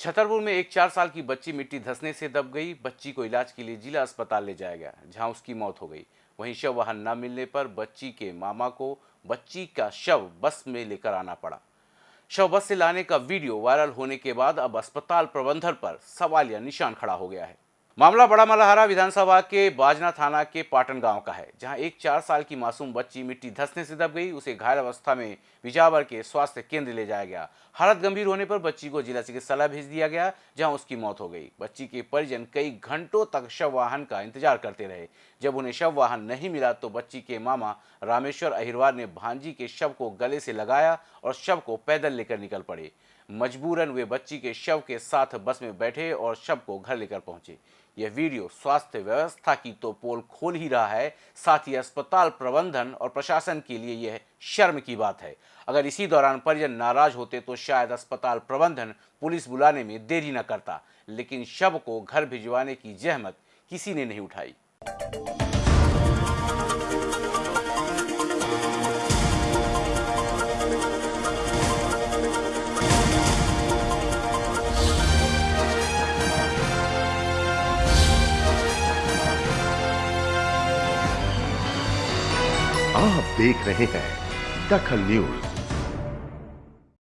छतरपुर में एक चार साल की बच्ची मिट्टी धसने से दब गई। बच्ची को इलाज के लिए जिला अस्पताल ले जाया गया, जहाँ उसकी मौत हो गई। वहीं शव वाहन न मिलने पर बच्ची के मामा को बच्ची का शव बस में लेकर आना पड़ा। शव बस से लाने का वीडियो वायरल होने के बाद अब अस्पताल प्रबंधन पर सवाल या निशान खड़ा हो गया है। मामला बड़ा मलहारा विधानसभा के बाजना थाना के पाटन गाँव का है, जहाँ एक चार साल की मासूम बच्ची मिट्टी धसने से दब गई, उसे घायल अवस्था में विजावर के स्वास्थ्य केंद्र ले जाया गया। हालत गंभीर होने पर बच्ची को जिला चिकित्सालय भेज दिया गया, जहाँ उसकी मौत हो गई। बच्ची के परिजन कई घंटों तक शव वाहन का इंतज़ार करते रहे। जब उन्हें शव वाहन नहीं मिला तो बच्ची के मामा रामेश्वर अहिरवार ने भांजी के शव को गले से लगाया और शव को पैदल लेकर निकल पड़े। मजबूरन वे बच्ची के शव के साथ बस में बैठे और शव को घर लेकर पहुँचे। यह वीडियो स्वास्थ्य व्यवस्था की तो पोल खोल ही रहा है। साथ ही अस्पताल प्रबंधन और प्रशासन के लिए यह शर्म की बात है। अगर इसी दौरान परिजन नाराज़ होते तो शायद अस्पताल प्रबंधन पुलिस बुलाने में देरी न करता, लेकिन शव को घर भिजवाने की जहमत किसी ने नहीं उठाई। आप देख रहे हैं दखल न्यूज़।